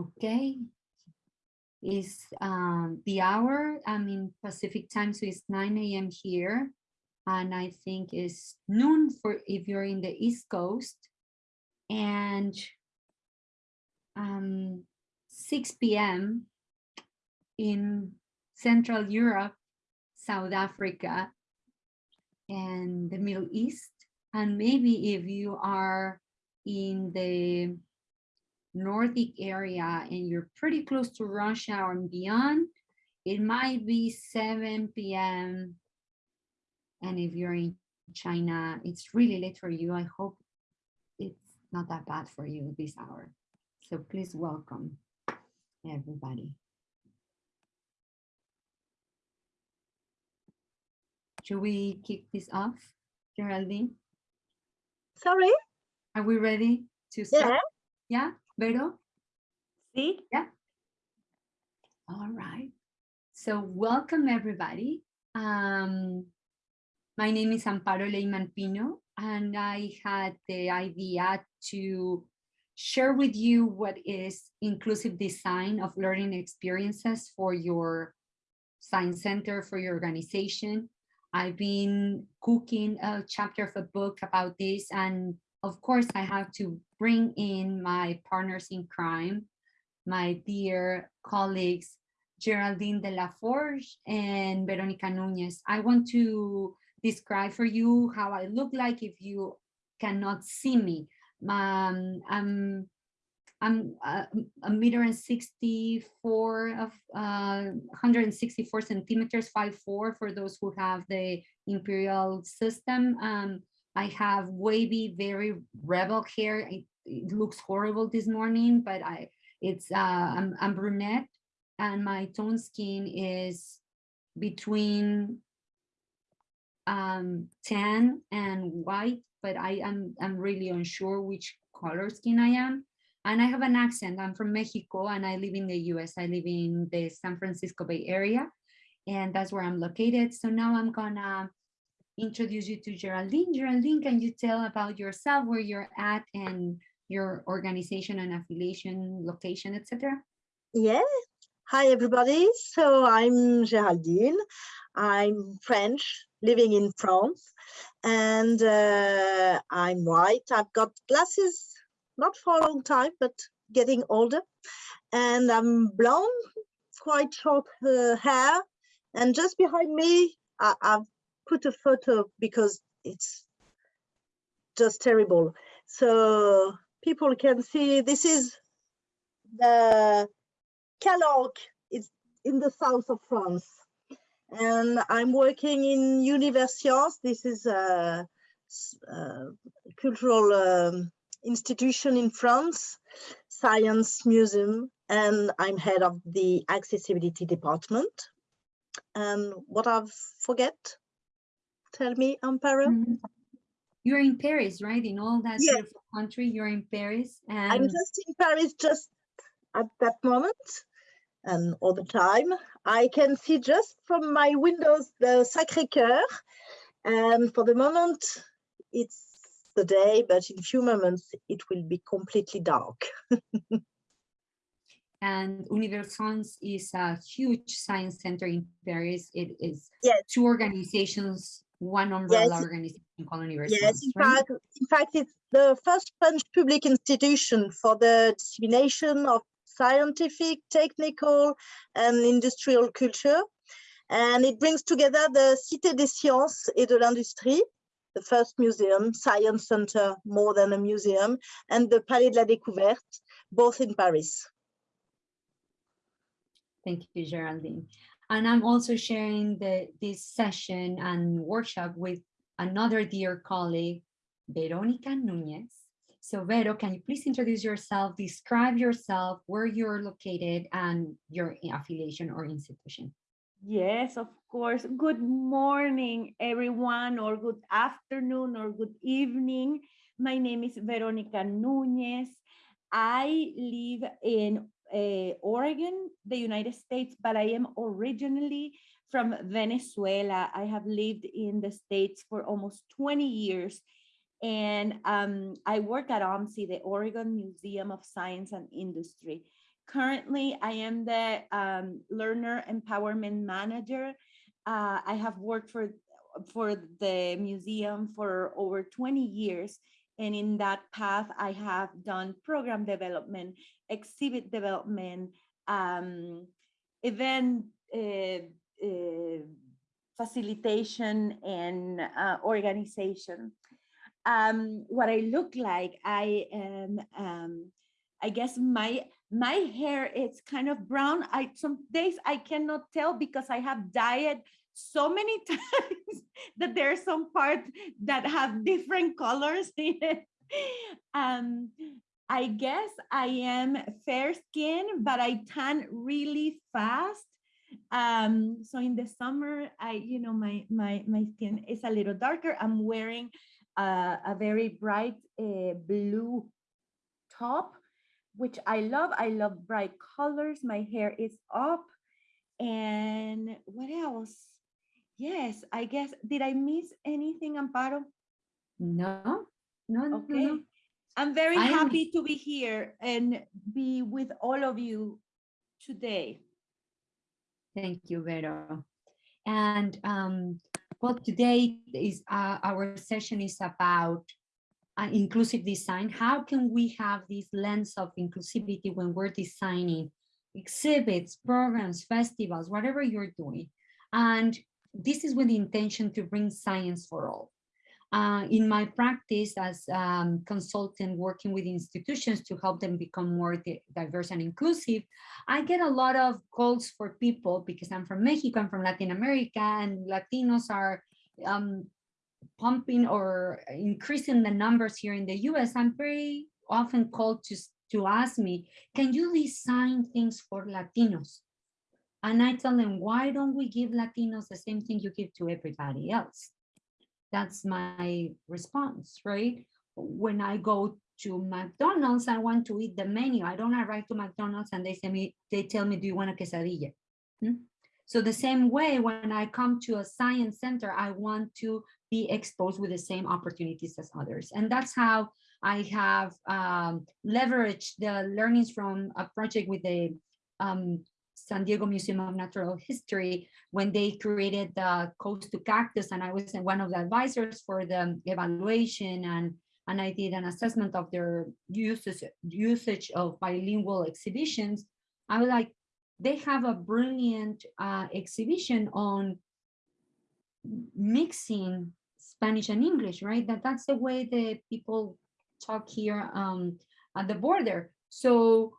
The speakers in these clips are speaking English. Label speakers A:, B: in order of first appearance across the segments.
A: Okay. Is um, the hour, I mean, Pacific time, so it's 9 a.m. here. And I think it's noon for if you're in the East Coast. And um, 6 p.m. in Central Europe, South Africa, and the Middle East. And maybe if you are in the Nordic area and you're pretty close to rush hour and beyond, it might be 7 p.m. And if you're in China, it's really late for you. I hope it's not that bad for you this hour. So please welcome everybody. Should we kick this off, Geraldine?
B: Sorry?
A: Are we ready to start?
B: Yeah.
A: Yeah, Vero?
B: See?
A: Yeah. All right. So welcome everybody. Um, my name is Amparo Leyman Pino, and I had the idea to share with you what is inclusive design of learning experiences for your science center, for your organization. I've been cooking a chapter of a book about this and of course, I have to bring in my partners in crime, my dear colleagues, Geraldine de la Forge and Veronica Nunez. I want to describe for you how I look like if you cannot see me. Um, I'm I'm a, a meter and 64 of uh, 164 centimeters, 5'4 for those who have the imperial system. Um, I have wavy, very rebel hair. It, it looks horrible this morning, but I it's uh, I'm, I'm brunette and my tone skin is between um, tan and white, but I am I'm really unsure which color skin I am. And I have an accent. I'm from Mexico and I live in the US. I live in the San Francisco Bay Area and that's where I'm located. So now I'm gonna introduce you to Geraldine. Geraldine, can you tell about yourself, where you're at and your organization and affiliation, location, etc.?
B: Yeah. Hi, everybody. So I'm Geraldine. I'm French, living in France, and uh, I'm white. I've got glasses, not for a long time, but getting older. And I'm blonde, quite short uh, hair. And just behind me, I, I've put a photo because it's just terrible. So people can see this is the Calanque. It's in the south of France. And I'm working in Universcience. This is a, a cultural um, institution in France, science museum, and I'm head of the accessibility department. And what I've forget? Tell me, Amparo.
A: Mm -hmm. You're in Paris, right? In all that
B: Yes.
A: beautiful country, you're in Paris. And
B: I'm just in Paris just at that moment and all the time. I can see just from my windows the Sacré-Cœur. And for the moment, it's the day, but in a few moments, it will be completely dark.
A: and Universcience is a huge science center in Paris. It is
B: Yes.
A: two organizations, one umbrella
B: Yes.
A: organization called
B: Yes, in
A: right?
B: fact, in fact, it's the first French public institution for the dissemination of scientific, technical, and industrial culture. And it brings together the Cité des Sciences et de l'Industrie, the first museum, science center, more than a museum, and the Palais de la Découverte, both in Paris.
A: Thank you, Geraldine. And I'm also sharing the, this session and workshop with another dear colleague, Veronica Nunez. So Vero, can you please introduce yourself, describe yourself, where you're located and your affiliation or institution?
C: Yes, of course. Good morning, everyone, or good afternoon, or good evening. My name is Veronica Nunez. I live in uh, Oregon, the United States, but I am originally from Venezuela. I have lived in the States for almost 20 years. And um, I work at OMSI, the Oregon Museum of Science and Industry. Currently, I am the um, Learner Empowerment Manager. Uh, I have worked for, for the museum for over 20 years. And in that path, I have done program development, exhibit development, um, event uh, uh, facilitation and uh, organization. Um, what I look like, I am, um, I guess my my hair is kind of brown. I some days I cannot tell because I have dyed so many times that there are some parts that have different colors in it. Um, I guess I am fair skin, but I tan really fast. Um, so in the summer, I, you know, my my my skin is a little darker. I'm wearing a, a very bright uh, blue top which I love. I love bright colors. My hair is up. And what else? Yes, I guess, did I miss anything, Amparo?
A: No, no,
C: Okay.
A: no.
C: I'm very
A: I am-
C: happy to be here and be with all of you today.
A: Thank you, Vero. And um, well, today is uh, our session is about uh, inclusive design. How can we have this lens of inclusivity when we're designing exhibits, programs, festivals, whatever you're doing? And this is with the intention to bring science for all. Uh, in my practice as um, consultant working with institutions to help them become more di diverse and inclusive, I get a lot of calls for people because I'm from Mexico, I'm from Latin America, and Latinos are um, pumping or increasing the numbers here in the US. I'm very often called to, to ask me, can you design things for Latinos? And I tell them, why don't we give Latinos the same thing you give to everybody else? That's my response, right? When I go to McDonald's, I want to eat the menu. I don't arrive to McDonald's and they say me, they tell me, do you want a quesadilla? Hmm? So the same way, when I come to a science center, I want to be exposed with the same opportunities as others. And that's how I have um, leveraged the learnings from a project with the um, San Diego Museum of Natural History when they created the Coast to Cactus and I was one of the advisors for the evaluation and and I did an assessment of their usage usage of bilingual exhibitions. I was like, they have a brilliant uh, exhibition on mixing Spanish and English, right? That that's the way the people talk here um, at the border. So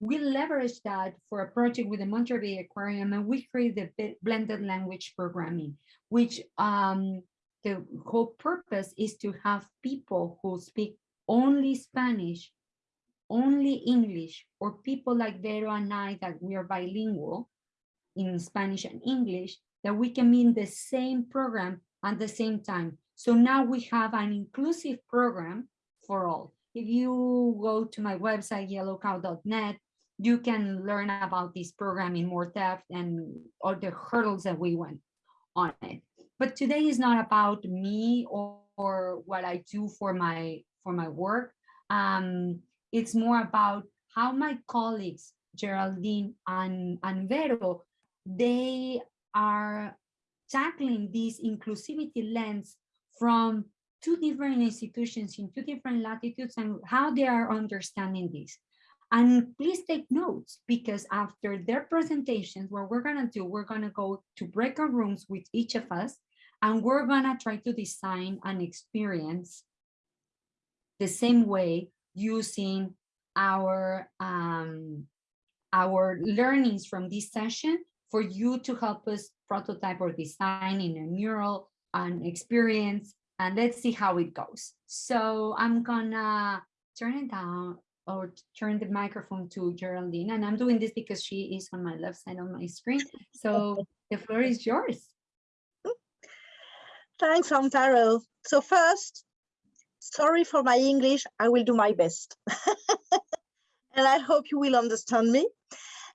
A: we leverage that for a project with the Monterey Bay Aquarium and we created the blended language programming, which um, the whole purpose is to have people who speak only Spanish, only English, or people like Vero and I that we are bilingual in Spanish and English, that we can be in the same program at the same time. So now we have an inclusive program for all. If you go to my website, yellowcow.net, you can learn about this program in more depth and all the hurdles that we went on it. But today is not about me or, or what I do for my for my work. Um, it's more about how my colleagues, Geraldine and, and Vero, they are tackling this inclusivity lens from two different institutions in two different latitudes and how they are understanding this. And please take notes because after their presentations, what we're gonna do, we're gonna go to breakout rooms with each of us and we're gonna try to design an experience the same way using our um, our learnings from this session for you to help us prototype or design in a mural an experience and let's see how it goes. So I'm gonna turn it down or turn the microphone to Geraldine and I'm doing this because she is on my left side of my screen. So the floor is yours.
B: Thanks, Amparo. So first, sorry for my English, I will do my best. and I hope you will understand me.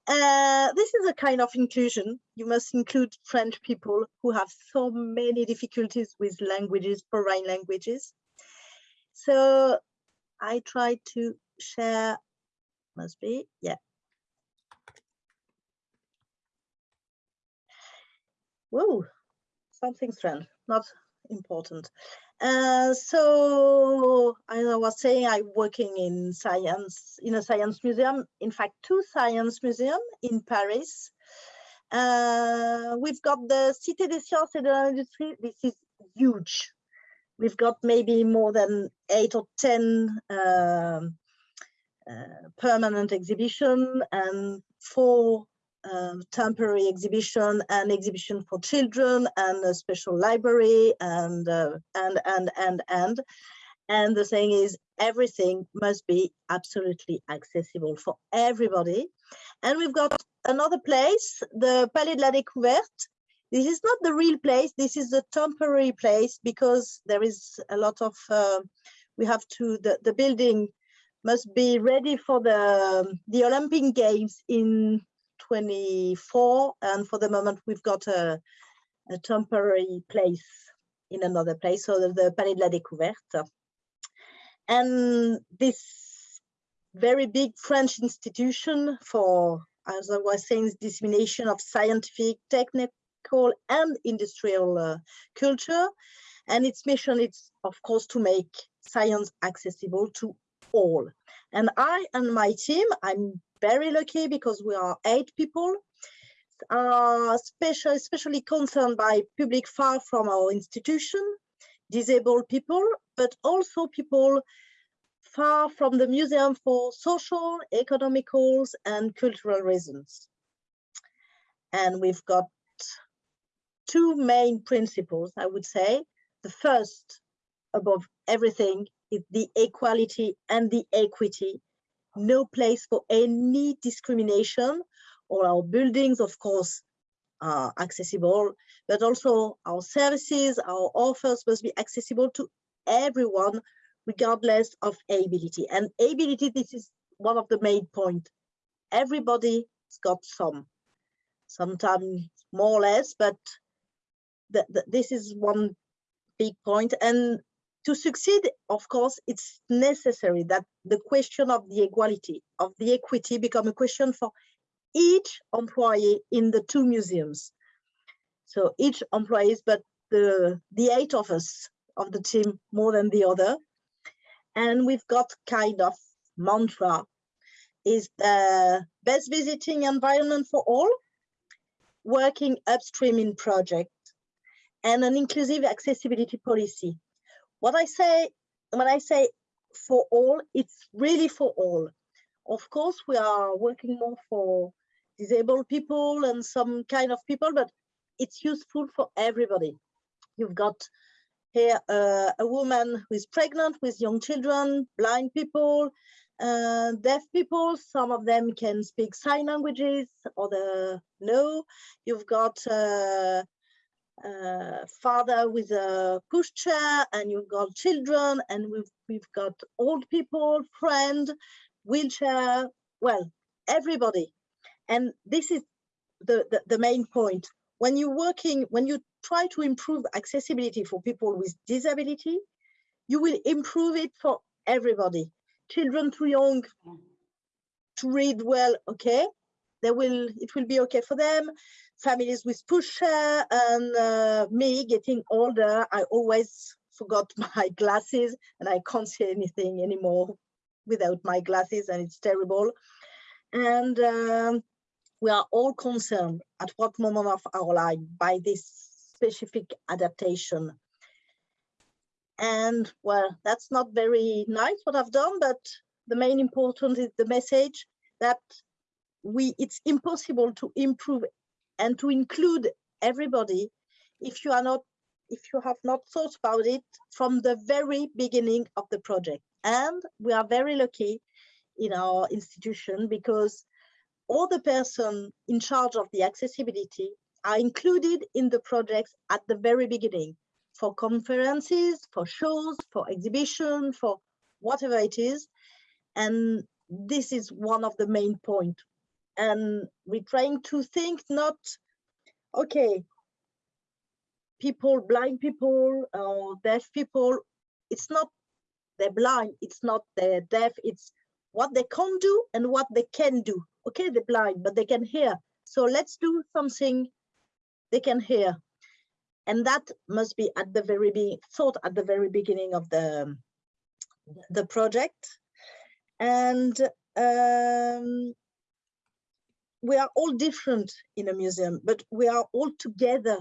B: Uh, this is a kind of inclusion. You must include French people who have so many difficulties with languages, foreign languages. So I try to share must be, yeah. Whoa, something strange not important. Uh, so as I was saying, I'm working in science, in a science museum, in fact, two science museums in Paris. Uh, we've got the Cité des Sciences et de l'Industrie. This is huge. We've got maybe more than eight or 10 um, permanent exhibition and four um, temporary exhibition and exhibition for children and a special library and uh, and and and and. And the thing is everything must be absolutely accessible for everybody. And we've got another place the palais de la découverte. This is not the real place this is the temporary place because there is a lot of uh, we have to the, the building must be ready for the the olympic games in 24 and for the moment we've got a, a temporary place in another place so the, the palais de la découverte. And this very big french institution for as i was saying dissemination of scientific technical and industrial uh, culture. And its mission is of course to make science accessible to all and i and my team i'm very lucky because we are eight people, uh, special, especially concerned by public far from our institution, disabled people, but also people far from the museum for social, economical, and cultural reasons. And we've got two main principles, I would say. The first, above everything, is the equality and the equity no place for any discrimination. All our buildings, of course, are accessible, but also our services, our offers must be accessible to everyone, regardless of ability. And ability, this is one of the main points. Everybody's got some, sometimes more or less, but this is one big point. And to succeed, of course, it's necessary that the question of the equality, of the equity become a question for each employee in the two museums. So each employee, but the, the eight of us of the team more than the other. And we've got kind of mantra is the best visiting environment for all, working upstream in project, and an inclusive accessibility policy what I say, when I say for all, it's really for all. Of course, we are working more for disabled people and some kind of people, but it's useful for everybody. You've got here uh, a woman who is pregnant with young children, blind people, uh, deaf people. Some of them can speak sign languages, other no. You've got uh, uh, father with a pushchair and you've got children and we've, we've got old people, friend, wheelchair, well, everybody. And this is the, the, the main point. When you're working, when you try to improve accessibility for people with disability, you will improve it for everybody. Children too young to read well, okay, they will, it will be okay for them families with pusher and uh, me getting older, I always forgot my glasses and I can't see anything anymore without my glasses and it's terrible. And um, we are all concerned at what moment of our life by this specific adaptation. And well, that's not very nice what I've done, but the main important is the message that we it's impossible to improve and to include everybody if you are not if you have not thought about it from the very beginning of the project. And we are very lucky in our institution because all the person in charge of the accessibility are included in the projects at the very beginning for conferences for shows for exhibition for whatever it is. And this is one of the main point and we're trying to think not okay people blind people or deaf people it's not they're blind it's not they're deaf it's what they can't do and what they can do okay they're blind but they can hear so let's do something they can hear. And that must be at the very be thought at the very beginning of the, the project. And um, we are all different in a museum, but we are all together.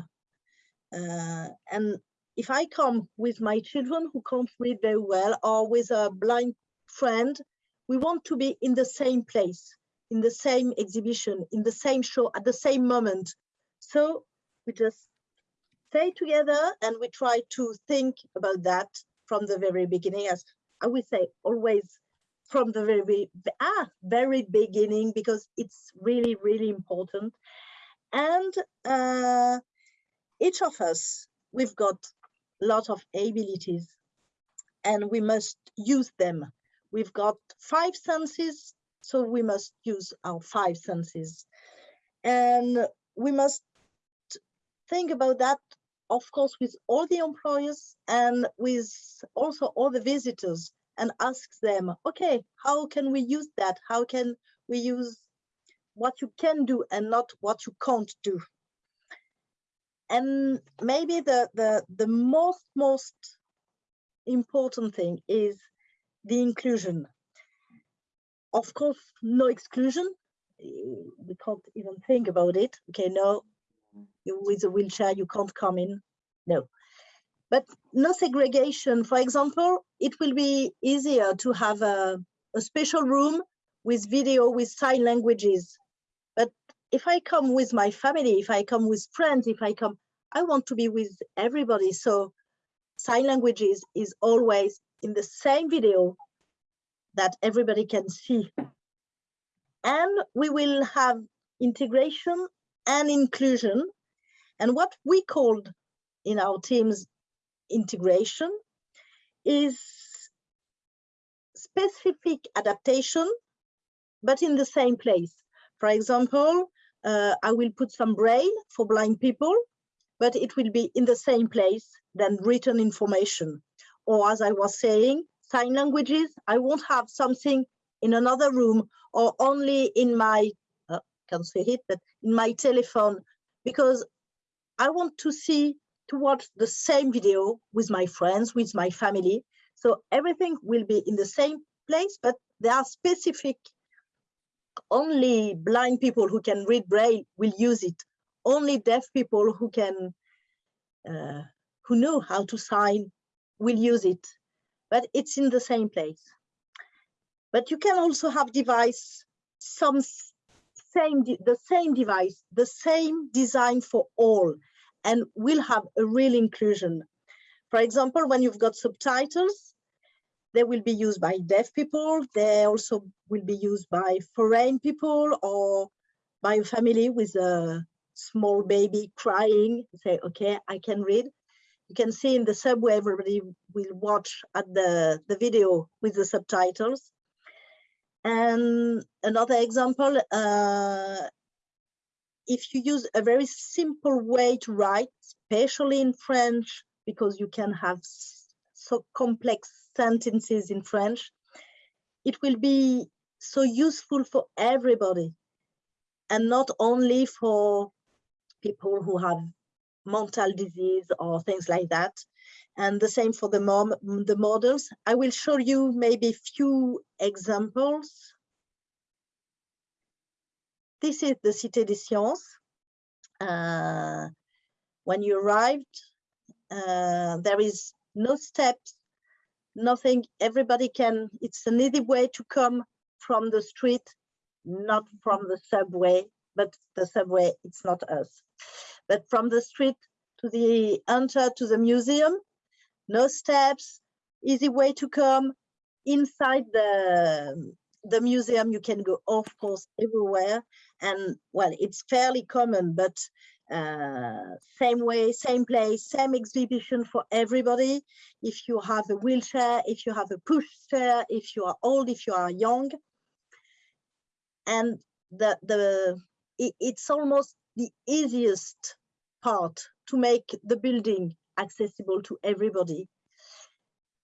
B: Uh, and if I come with my children who can't read very well or with a blind friend, we want to be in the same place, in the same exhibition, in the same show at the same moment. So we just stay together and we try to think about that from the very beginning, as I would say, always from the very, ah, very beginning, because it's really, really important. And uh, each of us, we've got a lot of abilities and we must use them. We've got five senses, so we must use our five senses. And we must think about that, of course, with all the employers and with also all the visitors and ask them, okay, how can we use that? How can we use what you can do and not what you can't do? And maybe the, the, the most, most important thing is the inclusion. Of course, no exclusion. We can't even think about it. Okay, no, with a wheelchair, you can't come in. No, but no segregation. For example, it will be easier to have a, a special room with video with sign languages. But if I come with my family, if I come with friends, if I come, I want to be with everybody. So sign languages is always in the same video that everybody can see. And we will have integration and inclusion. And what we called in our teams integration is specific adaptation, but in the same place. For example, uh, I will put some braille for blind people, but it will be in the same place than written information. Or as I was saying, sign languages, I won't have something in another room or only in my, uh, can't say it, but in my telephone, because I want to see to watch the same video with my friends, with my family. So everything will be in the same place, but there are specific, only blind people who can read Braille will use it. Only deaf people who can, uh, who know how to sign will use it, but it's in the same place. But you can also have device, some same, the same device, the same design for all and will have a real inclusion. For example, when you've got subtitles, they will be used by deaf people. They also will be used by foreign people or by a family with a small baby crying. Say, okay, I can read. You can see in the subway, everybody will watch at the, the video with the subtitles. And another example, uh, if you use a very simple way to write, especially in French, because you can have so complex sentences in French, it will be so useful for everybody and not only for people who have mental disease or things like that. And the same for the, mom, the models. I will show you maybe few examples this is the Cité des Sciences. Uh, when you arrived, uh, there is no steps, nothing. Everybody can, it's an easy way to come from the street, not from the subway, but the subway, it's not us. But from the street to the enter to the museum, no steps, easy way to come inside the the museum you can go of course everywhere. And well it's fairly common but uh, same way same place same exhibition for everybody. If you have a wheelchair if you have a push chair if you are old if you are young. And the the it, it's almost the easiest part to make the building accessible to everybody.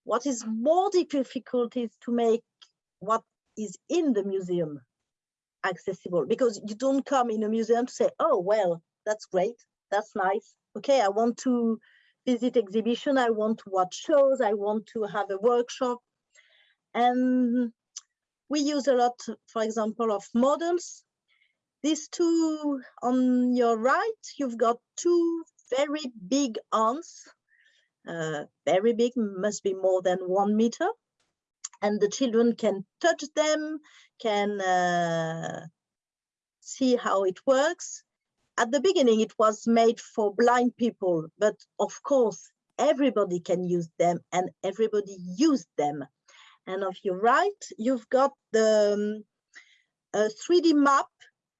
B: What is more difficult is to make what is in the museum accessible because you don't come in a museum to say, oh, well, that's great. that's nice. Okay, I want to visit exhibition, I want to watch shows, I want to have a workshop. And we use a lot, for example, of models. These two on your right, you've got two very big ants, uh, very big, must be more than one meter. And the children can touch them, can uh, see how it works. At the beginning, it was made for blind people, but of course, everybody can use them and everybody used them. And of your right, you've got the um, 3D map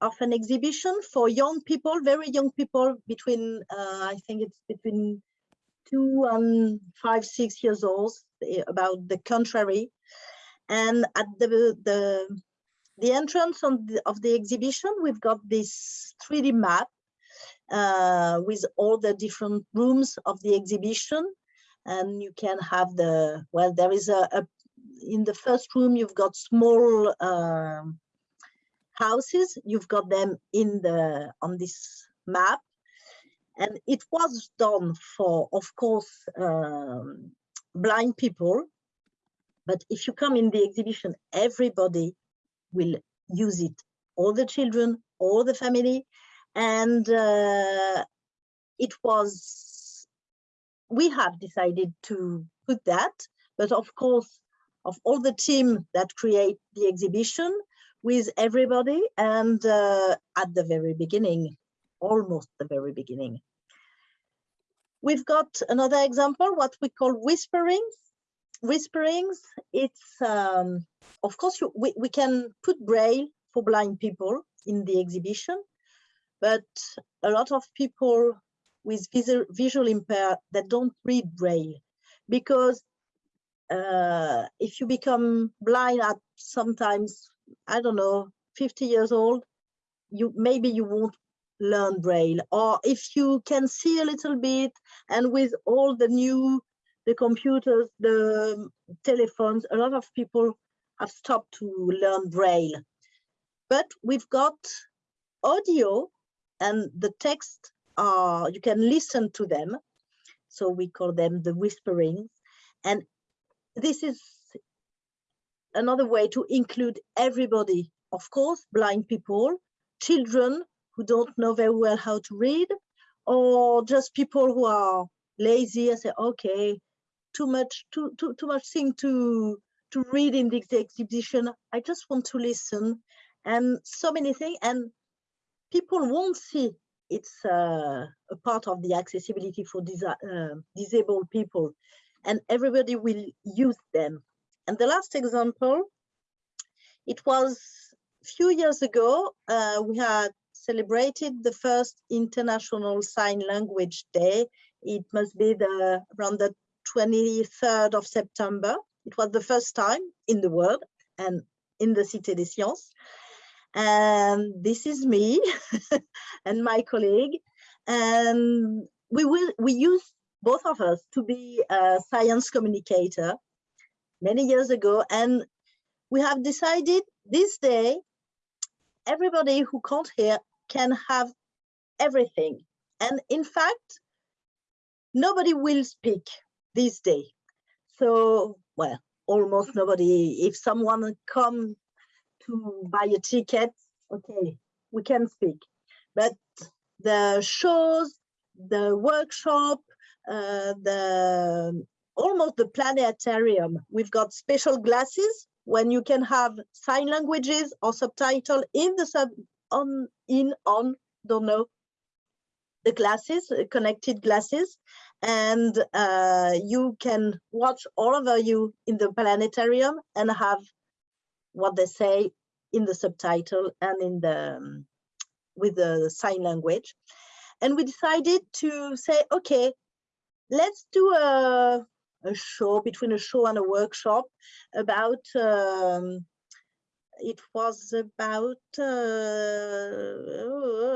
B: of an exhibition for young people, very young people between, uh, I think it's between two and five, six years old, eh, about the contrary. And at the, the, the entrance the, of the exhibition, we've got this 3D map uh, with all the different rooms of the exhibition. And you can have the, well, there is a, a in the first room, you've got small uh, houses. You've got them in the on this map. And it was done for, of course, um, blind people. But if you come in the exhibition, everybody will use it. All the children, all the family. And uh, it was, we have decided to put that. But of course, of all the team that create the exhibition with everybody and uh, at the very beginning, almost the very beginning. We've got another example, what we call whisperings. Whisperings, it's, um, of course, you, we, we can put braille for blind people in the exhibition, but a lot of people with visual, visual impair that don't read braille because uh, if you become blind at sometimes, I don't know, 50 years old, you maybe you won't learn braille. Or if you can see a little bit and with all the new the computers the um, telephones a lot of people have stopped to learn braille. But we've got audio and the text are you can listen to them. So we call them the whisperings and this is another way to include everybody, of course, blind people, children who don't know very well how to read, or just people who are lazy and say, okay, too much, too, too, too much thing to, to read in this exhibition. I just want to listen and so many things. And people won't see it's uh, a part of the accessibility for uh, disabled people and everybody will use them. And the last example, it was a few years ago, uh, we had celebrated the first International Sign Language Day. It must be the around the 23rd of September. It was the first time in the world and in the Cité des Sciences. And this is me and my colleague. And we will we use both of us to be a science communicator many years ago. And we have decided this day, everybody who can't hear can have everything. And in fact, nobody will speak this day. So, well, almost nobody. If someone come to buy a ticket, okay, we can speak. But the shows, the workshop, uh, the almost the planetarium. We've got special glasses when you can have sign languages or subtitle in the sub on in on don't know the glasses connected glasses and uh, you can watch all over you in the planetarium and have what they say in the subtitle and in the um, with the sign language. And we decided to say okay let's do a, a show between a show and a workshop about um, it was about uh,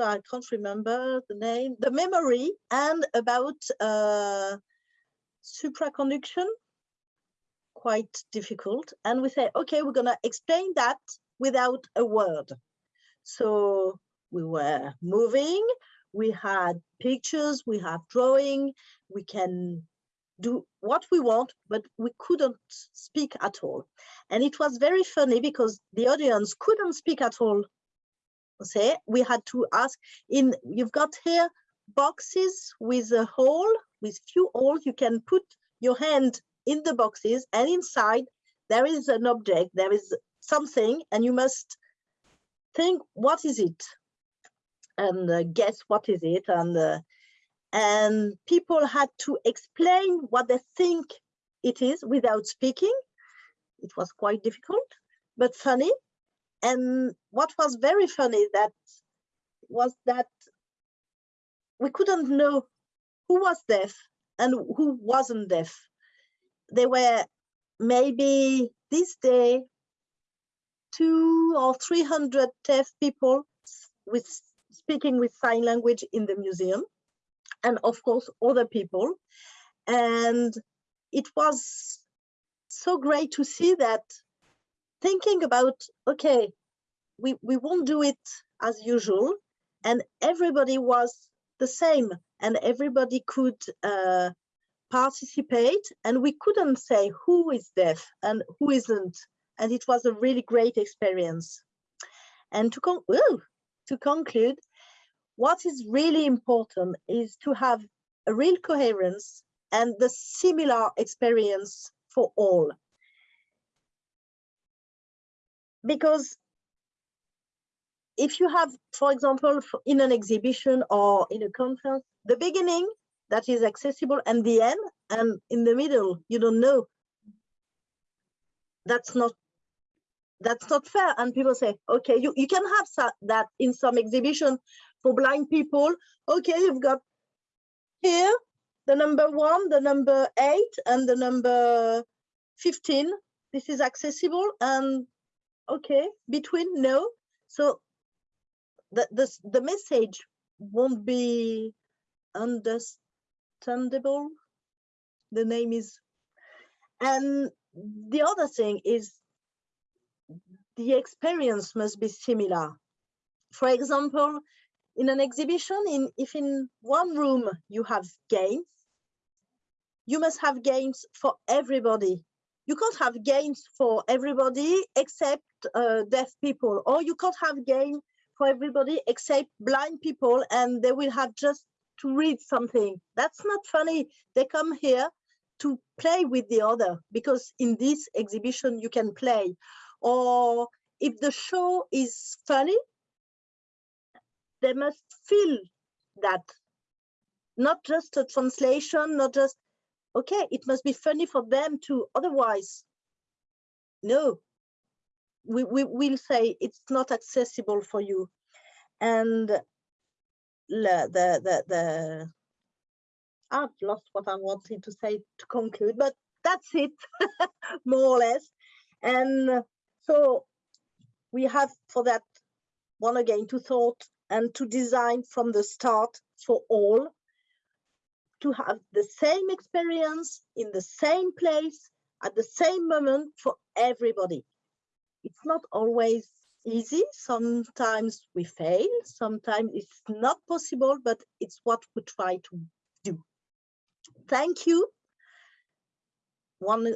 B: I can't remember the name the memory and about uh, supraconduction. Quite difficult. And we say okay we're gonna explain that without a word. So we were moving. We had pictures, we have drawing, we can do what we want, but we couldn't speak at all. And it was very funny because the audience couldn't speak at all. Say, we had to ask in, you've got here boxes with a hole, with few holes, you can put your hand in the boxes and inside there is an object, there is something, and you must think, what is it? And uh, guess what is it? And uh, and people had to explain what they think it is without speaking. It was quite difficult, but funny. And what was very funny that was that we couldn't know who was deaf and who wasn't deaf. There were maybe this day two or 300 deaf people with speaking with sign language in the museum and of course other people. And it was so great to see that thinking about okay we we won't do it as usual and everybody was the same and everybody could uh, participate and we couldn't say who is deaf and who isn't. And it was a really great experience. And to con to conclude what is really important is to have a real coherence and the similar experience for all. Because if you have, for example, in an exhibition or in a conference, the beginning that is accessible and the end, and in the middle, you don't know. That's not that's not fair. And people say, okay, you, you can have that in some exhibition for blind people. Okay, you've got here the number one, the number eight, and the number 15. This is accessible and okay, between no. So the, the, the message won't be understandable. The name is, and the other thing is the experience must be similar. For example, in an exhibition, in, if in one room you have games, you must have games for everybody. You can't have games for everybody except uh, deaf people, or you can't have game for everybody except blind people and they will have just to read something. That's not funny. They come here to play with the other because in this exhibition you can play. Or if the show is funny, they must feel that. Not just a translation not just okay it must be funny for them too otherwise. No. We, we will say it's not accessible for you. And the the the, the I've lost what I wanted to say to conclude, but that's it, more or less. And so we have for that one again to thought and to design from the start for all to have the same experience in the same place at the same moment for everybody. It's not always easy. Sometimes we fail, sometimes it's not possible, but it's what we try to do. Thank you. One,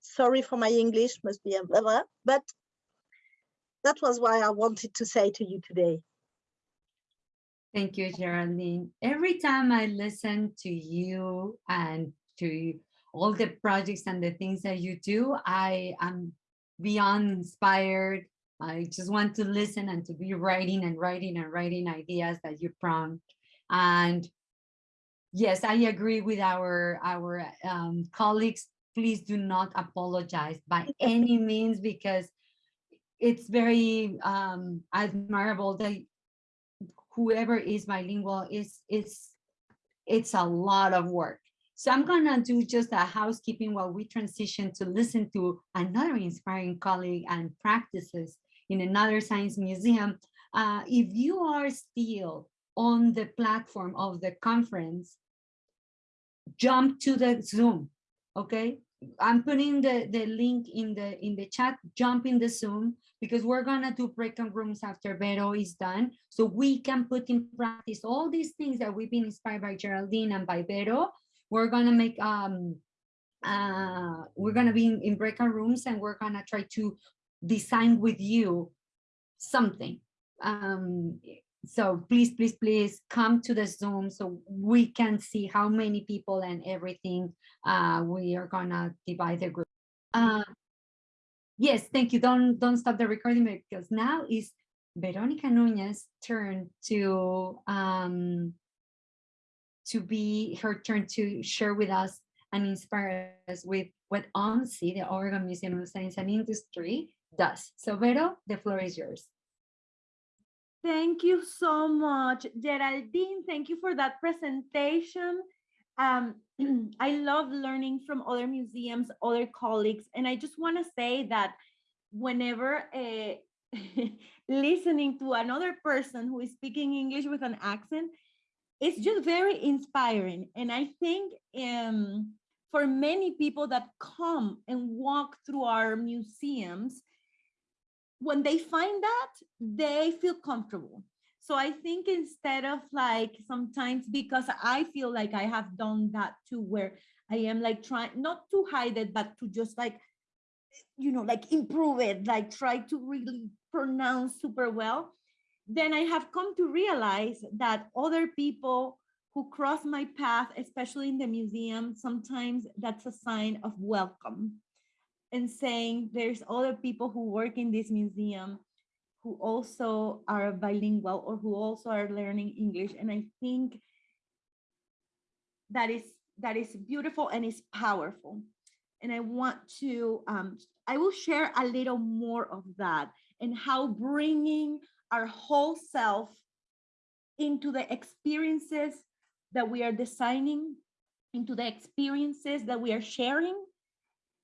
B: sorry for my English, must be a blah, blah, but that was why I wanted to say to you today.
A: Thank you, Geraldine. Every time I listen to you and to all the projects and the things that you do, I am beyond inspired. I just want to listen and to be writing and writing and writing ideas that you prompt. And yes, I agree with our, our um, colleagues. Please do not apologize by any means because it's very um, admirable that whoever is bilingual is is it's a lot of work. So I'm gonna do just a housekeeping while we transition to listen to another inspiring colleague and practices in another science museum. Uh, if you are still on the platform of the conference, jump to the Zoom, okay? I'm putting the, the link in the in the chat, jump in the Zoom because we're gonna do breakout rooms after Vero is done. So we can put in practice all these things that we've been inspired by Geraldine and by Vero. We're gonna make um uh we're gonna be in, in breakout rooms and we're gonna try to design with you something. Um so please, please, please come to the Zoom so we can see how many people and everything uh, we are gonna divide the group. Uh, yes, thank you. Don't don't stop the recording because now is Veronica Nunez turn to um, to be her turn to share with us and inspire us with what OMSI, the Oregon Museum of Science and Industry, does. So Vero, the floor is yours.
C: Thank you so much, Geraldine. Thank you for that presentation. Um, I love learning from other museums, other colleagues, and I just want to say that whenever uh, listening to another person who is speaking English with an accent, it's just very inspiring. And I think um, for many people that come and walk through our museums, when they find that, they feel comfortable. So I think instead of like sometimes because I feel like I have done that too, where I am like trying not to hide it, but to just like, you know, like improve it, like try to really pronounce super well. Then I have come to realize that other people who cross my path, especially in the museum, sometimes that's a sign of welcome and saying there's other people who work in this museum who also are bilingual or who also are learning English. And I think that is that is beautiful and is powerful. And I want to, um, I will share a little more of that and how bringing our whole self into the experiences that we are designing, into the experiences that we are sharing,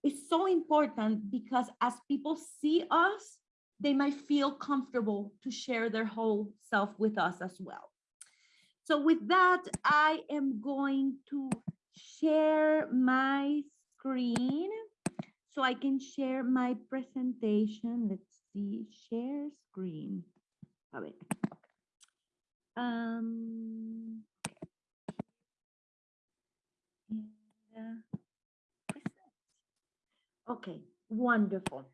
C: is so important because as people see us, they might feel comfortable to share their whole self with us as well. So with that, I am going to share my screen so I can share my presentation. Let's see, share screen. A ver. Um, uh, Okay, wonderful.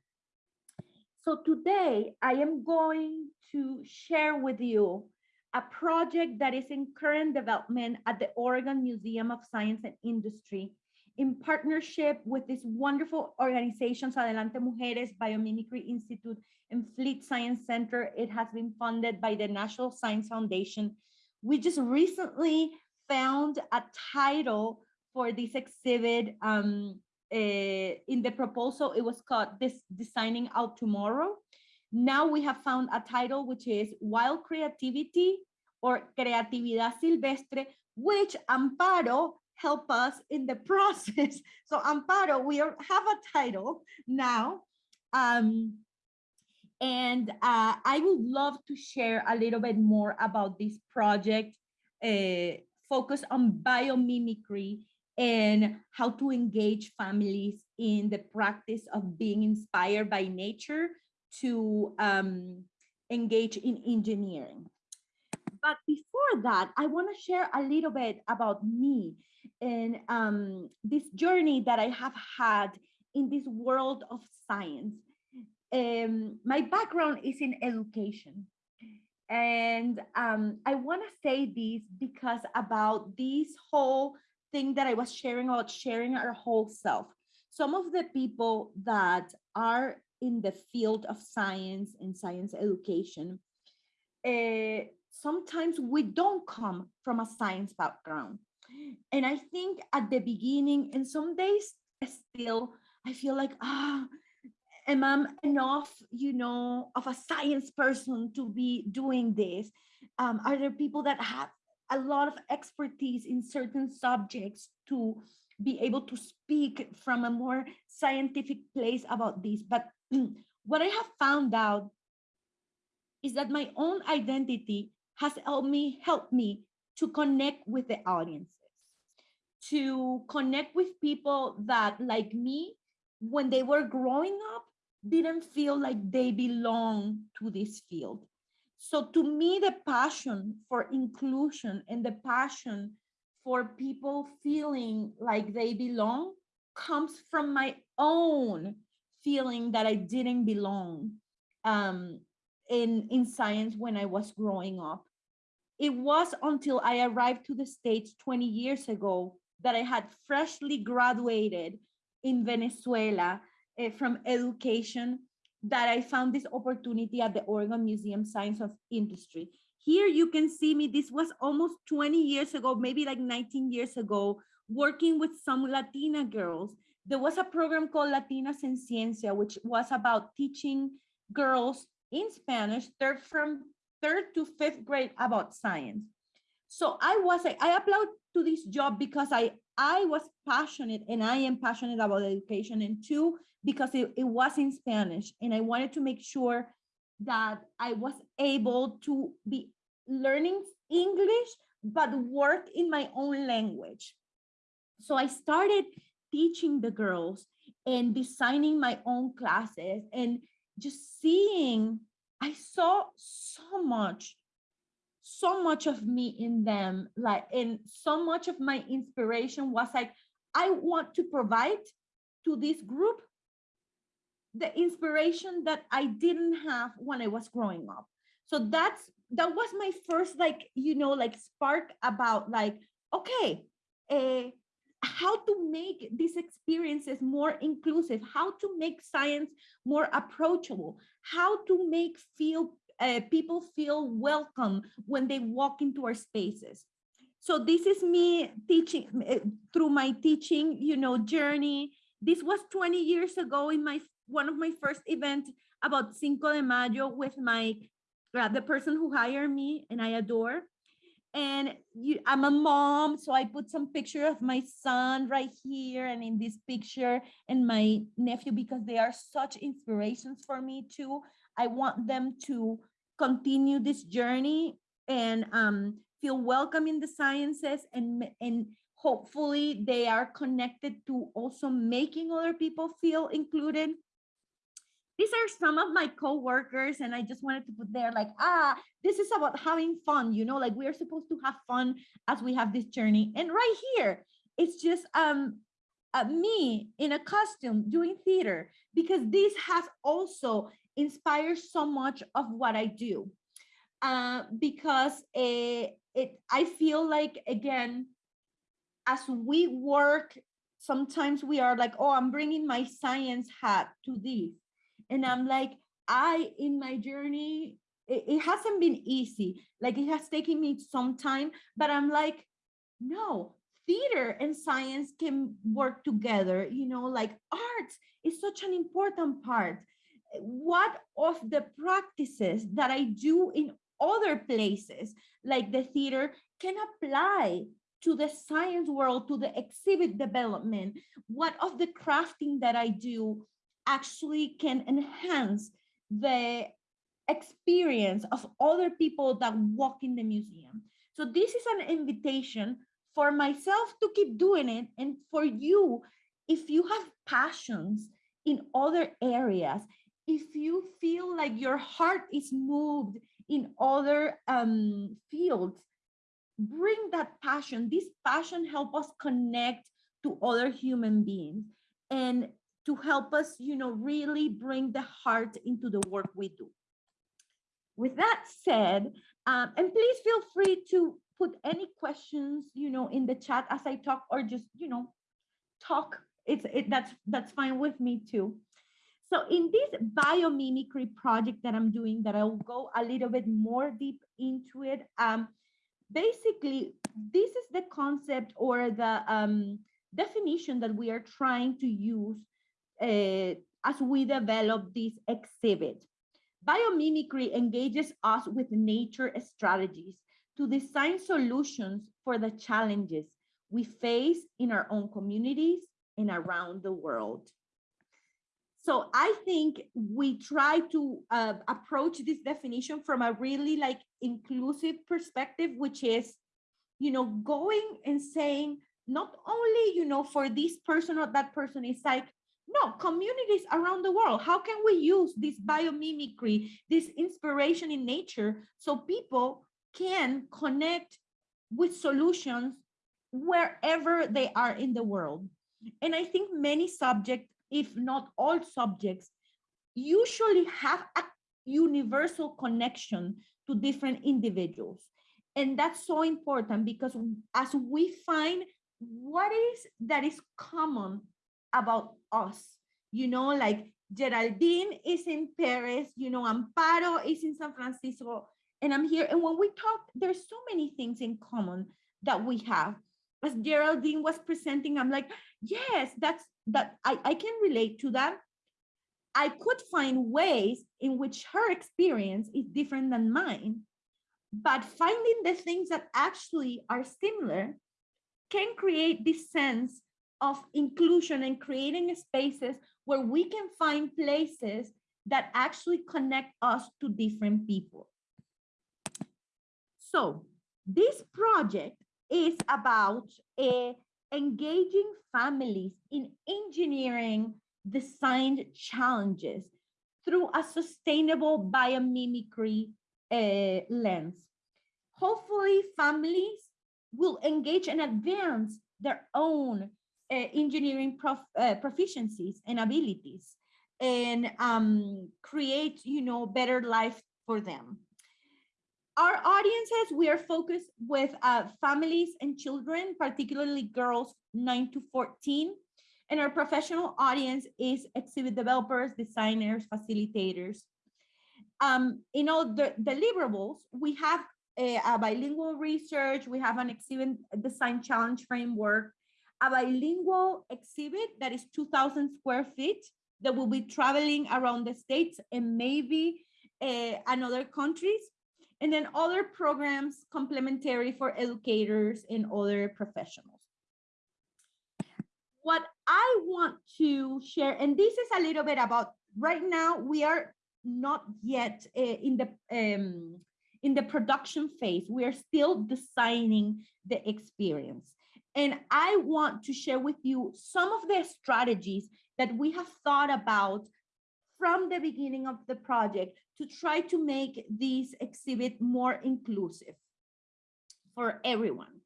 C: So today I am going to share with you a project that is in current development at the Oregon Museum of Science and Industry in partnership with this wonderful organizations, Adelante Mujeres, Biomimicry Institute, and Fleet Science Center. It has been funded by the National Science Foundation. We just recently found a title for this exhibit um, in the proposal, it was called this Designing Our Tomorrow. Now we have found a title, which is Wild Creativity or Creatividad Silvestre, which Amparo help us in the process. So Amparo, we are, have a title now. Um, and uh, I would love to share a little bit more about this project uh, focused on biomimicry and how to engage families in the practice of being inspired by nature to um, engage in engineering. But before that, I want to share a little bit about me and um, this journey that I have had in this world of science. Um, my background is in education. And um, I want to say this because about this whole thing that I was sharing about sharing our whole self. Some of the people that are in the field of science and science education, uh, sometimes we don't come from a science background. And I think at the beginning, and some days still, I feel like, ah, am I enough, you know, of a science person to be doing this? Um, are there people that have a lot of expertise in certain subjects to be able to speak from a more scientific place about this. But what I have found out is that my own identity has helped me help me to connect with the audiences. to connect with people that like me, when they were growing up, didn't feel like they belong to this field. So to me, the passion for inclusion and the passion for people feeling like they belong comes from my own feeling that I didn't belong um, in, in science when I was growing up. It was until I arrived to the States 20 years ago that I had freshly graduated in Venezuela uh, from education that I found this opportunity at the Oregon Museum Science of Industry. Here you can see me, this was almost 20 years ago, maybe like 19 years ago, working with some Latina girls. There was a program called Latinas en Ciencia, which was about teaching girls in Spanish, third from third to fifth grade about science. So I was, I applied to this job because I, I was passionate and I am passionate about education and two, because it, it was in Spanish and I wanted to make sure that I was able to be learning English, but work in my own language. So I started teaching the girls and designing my own classes and just seeing, I saw so much, so much of me in them, like, and so much of my inspiration was like, I want to provide to this group the inspiration that I didn't have when I was growing up. So that's that was my first like you know like spark about like okay uh, how to make these experiences more inclusive how to make science more approachable how to make feel uh, people feel welcome when they walk into our spaces so this is me teaching uh, through my teaching you know journey this was 20 years ago in my one of my first events about Cinco de Mayo with my uh, the person who hired me and I adore. And you, I'm a mom, so I put some picture of my son right here and in this picture and my nephew because they are such inspirations for me too. I want them to continue this journey and um, feel welcome in the sciences and and hopefully they are connected to also making other people feel included these are some of my co-workers and i just wanted to put there like ah this is about having fun you know like we are supposed to have fun as we have this journey. And right here it's just um uh, me in a costume doing theater because this has also inspired so much of what i do. Uh, because it, it i feel like again as we work sometimes we are like oh i'm bringing my science hat to this and i'm like i in my journey it, it hasn't been easy. Like it has taken me some time but i'm like no theater and science can work together. You know like arts is such an important part. What of the practices that i do in other places like the theater can apply to the science world to the exhibit development? What of the crafting that i do actually can enhance the experience of other people that walk in the museum. So this is an invitation for myself to keep doing it and for you, if you have passions in other areas, if you feel like your heart is moved in other um, fields, bring that passion. This passion help us connect to other human beings. And to help us, you know, really bring the heart into the work we do. With that said, um, and please feel free to put any questions, you know, in the chat as I talk or just, you know, talk. It's it, that's that's fine with me too. So in this biomimicry project that I'm doing, that I'll go a little bit more deep into it. Um, basically, this is the concept or the um, definition that we are trying to use as we develop this exhibit. Biomimicry engages us with nature strategies to design solutions for the challenges we face in our own communities and around the world. So I think we try to uh, approach this definition from a really like inclusive perspective, which is, you know, going and saying not only, you know, for this person or that person, it's like, no, communities around the world. How can we use this biomimicry, this inspiration in nature, so people can connect with solutions wherever they are in the world? And I think many subjects, if not all subjects, usually have a universal connection to different individuals. And that's so important because as we find what is that is common about us, you know, like Geraldine is in Paris, you know, Amparo is in San Francisco, and I'm here. And when we talk, there's so many things in common that we have. As Geraldine was presenting, I'm like, yes, that's that I, I can relate to that. I could find ways in which her experience is different than mine, but finding the things that actually are similar can create this sense of inclusion and creating spaces where we can find places that actually connect us to different people. So this project is about engaging families in engineering designed challenges through a sustainable biomimicry uh, lens. Hopefully families will engage and advance their own engineering prof, uh, proficiencies and abilities and um, create, you know, better life for them. Our audiences, we are focused with uh, families and children, particularly girls 9 to 14, and our professional audience is exhibit developers, designers, facilitators. Um, in all the deliverables, we have a, a, bilingual research, we have an exhibit design challenge framework, a bilingual exhibit that is 2000 square feet that will be traveling around the States and maybe uh, another countries. And then other programs complementary for educators and other professionals what I want to share, and this is a little bit about right now, we are not yet uh, in the um, in the production phase. We are still designing the experience. And I want to share with you some of the strategies that we have thought about from the beginning of the project to try to make this exhibit more inclusive for everyone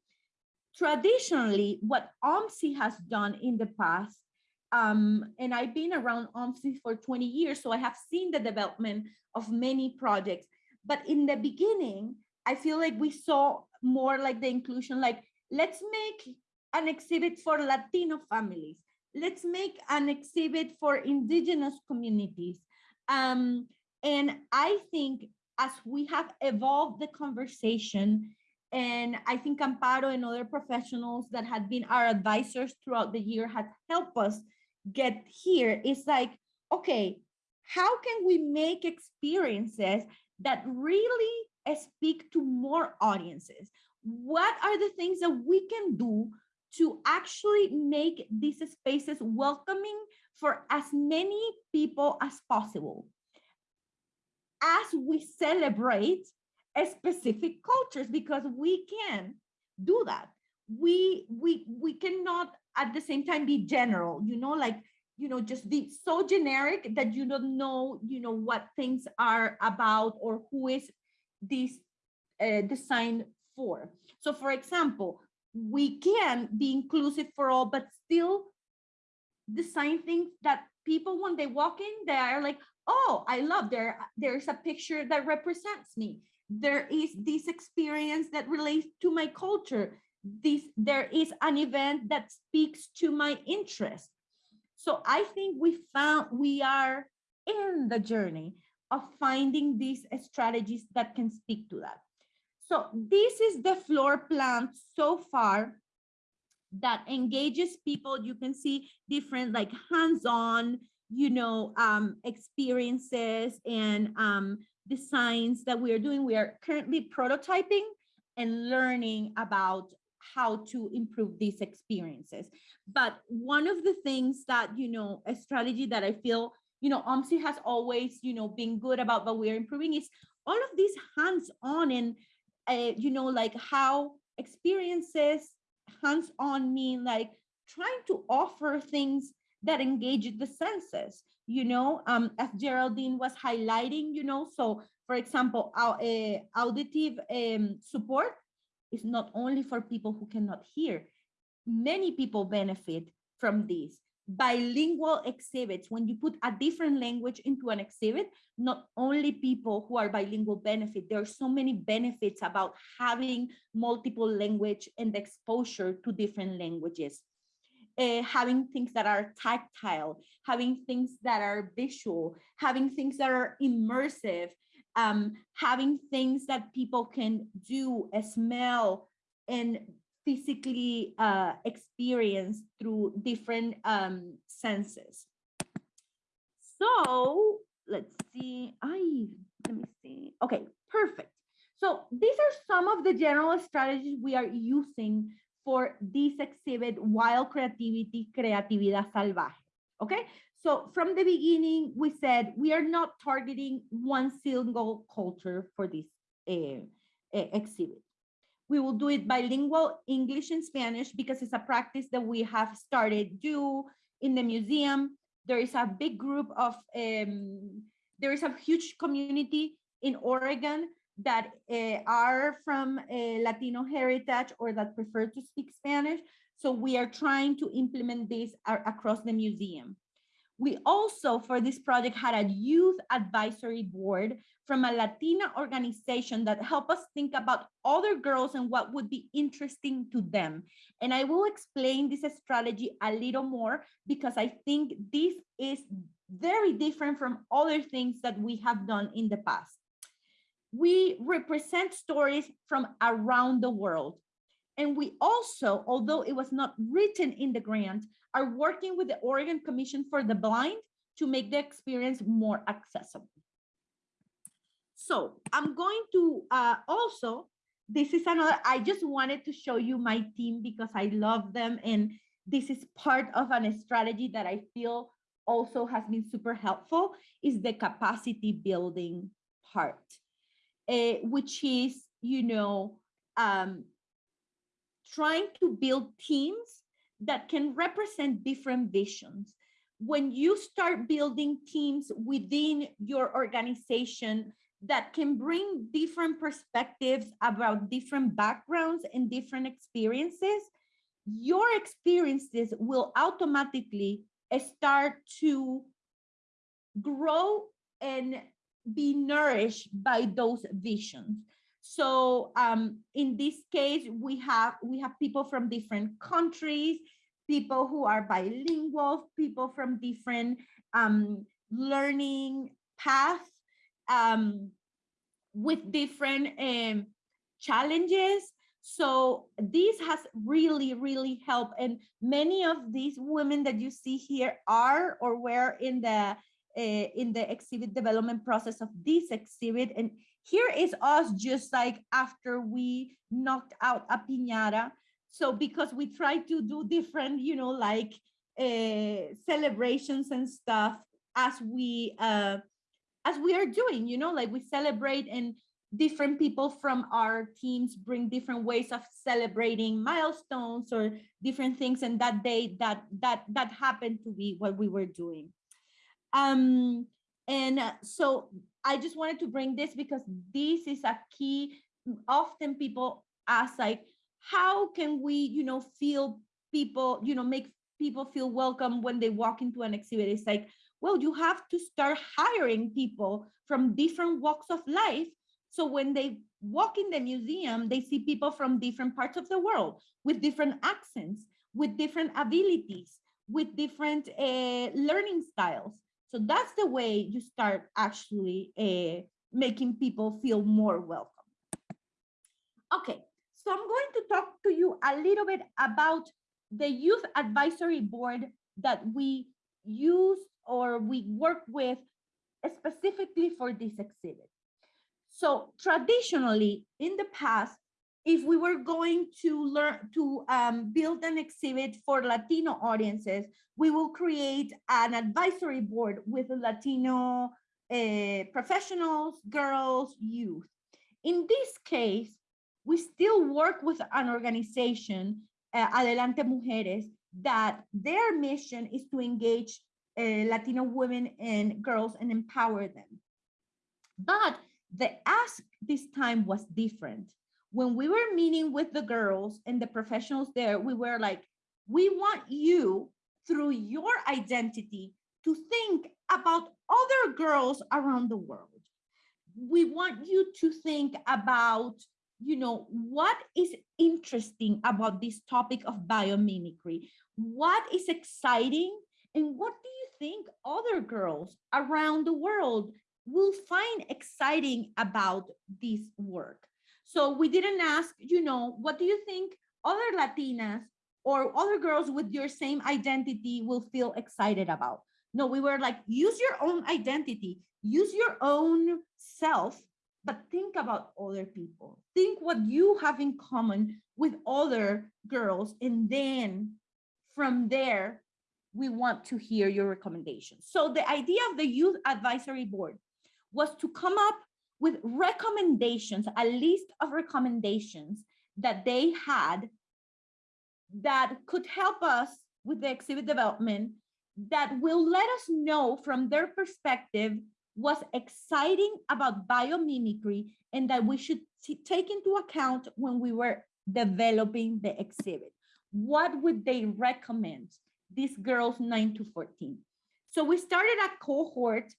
C: traditionally, what OMSI has done in the past, um, and I've been around OMSI for 20 years, so I have seen the development of many projects. But in the beginning, I feel like we saw more like the inclusion, like let's make an exhibit for Latino families. Let's make an exhibit for indigenous communities. Um, and I think as we have evolved the conversation and I think Amparo and other professionals that had been our advisors throughout the year had helped us get here. It's like, okay, how can we make experiences that really speak to more audiences? What are the things that we can do to actually make these spaces welcoming for as many people as possible? As we celebrate specific cultures because we can do that we we we cannot at the same time be general you know like you know just be so generic that you don't know you know what things are about or who is this uh, designed for so for example we can be inclusive for all but still design things that people when they walk in they are like oh i love there there's a picture that represents me. There is this experience that relates to my culture. This there is an event that speaks to my interest. So i think we found we are in the journey of finding these strategies that can speak to that so this is the floor plan so far that engages people you can see different like hands-on you know um experiences and um designs that we are doing. We are currently prototyping and learning about how to improve these experiences. But one of the things that, you know, a strategy that I feel, you know, OMSI has always, you know, been good about, but we're improving is all of these hands-on and, uh, you know, like how experiences, hands-on mean like trying to offer things that engage the senses, you know, um, as Geraldine was highlighting, you know, so for example, our, uh, auditive um, support is not only for people who cannot hear. Many people benefit from this. Bilingual exhibits, when you put a different language into an exhibit, not only people who are bilingual benefit, there are so many benefits about having multiple language and exposure to different languages. Uh, having things that are tactile, having things that are visual, having things that are immersive, um, having things that people can do, smell, and physically uh, experience through different um, senses. So let's see. I let me see. Okay, perfect. So these are some of the general strategies we are using for this exhibit, Wild Creativity, Creatividad Salvaje. Okay, so from the beginning, we said we are not targeting one single culture for this uh, exhibit. We will do it bilingual, English and Spanish, because it's a practice that we have started do in the museum. There is a big group of, um, there is a huge community in Oregon that uh, are from Latino heritage or that prefer to speak Spanish. So we are trying to implement this across the museum. We also, for this project, had a youth advisory board from a Latina organization that helped us think about other girls and what would be interesting to them. And I will explain this strategy a little more because I think this is very different from other things that we have done in the past. We represent stories from around the world. And we also, although it was not written in the grant, are working with the Oregon Commission for the Blind to make the experience more accessible. So I'm going to uh, also, this is another, I just wanted to show you my team because I love them. And this is part of a strategy that I feel also has been super helpful is the capacity building part, uh, which is, you know, um, trying to build teams that can represent different visions. When you start building teams within your organization that can bring different perspectives about different backgrounds and different experiences, your experiences will automatically start to grow and be nourished by those visions. So um, in this case, we have we have people from different countries, people who are bilingual, people from different um, learning paths um, with different um, challenges. So this has really, really helped. And many of these women that you see here are or were in the uh, in the exhibit development process of this exhibit. And here is us just like after we knocked out a piñata. So because we try to do different, you know, like uh, celebrations and stuff as we uh, as we are doing, you know, like we celebrate and different people from our teams bring different ways of celebrating milestones or different things and that day that that that happened to be what we were doing um and so I just wanted to bring this because this is a key. Often people ask like, how can we, you know, feel people, you know, make people feel welcome when they walk into an exhibit? It's like, well, you have to start hiring people from different walks of life. So when they walk in the museum, they see people from different parts of the world with different accents, with different abilities, with different uh, learning styles. So that's the way you start actually uh, making people feel more welcome. Okay, so I'm going to talk to you a little bit about the youth advisory board that we use or we work with specifically for this exhibit. So traditionally in the past, if we were going to learn to um, build an exhibit for Latino audiences, we will create an advisory board with Latino uh, professionals, girls, youth. In this case, we still work with an organization uh, Adelante Mujeres, that their mission is to engage uh, Latino women and girls and empower them. But the ask this time was different. When we were meeting with the girls and the professionals there, we were like, we want you through your identity to think about other girls around the world. We want you to think about, you know, what is interesting about this topic of biomimicry? What is exciting? And what do you think other girls around the world will find exciting about this work. So we didn't ask, you know, what do you think other Latinas or other girls with your same identity will feel excited about? No, we were like, use your own identity, use your own self, but think about other people. Think what you have in common with other girls. And then from there, we want to hear your recommendations. So the idea of the Youth Advisory Board was to come up with recommendations, a list of recommendations that they had that could help us with the exhibit development that will let us know from their perspective what's exciting about biomimicry and that we should take into account when we were developing the exhibit. What would they recommend these girls 9 to 14? So we started a cohort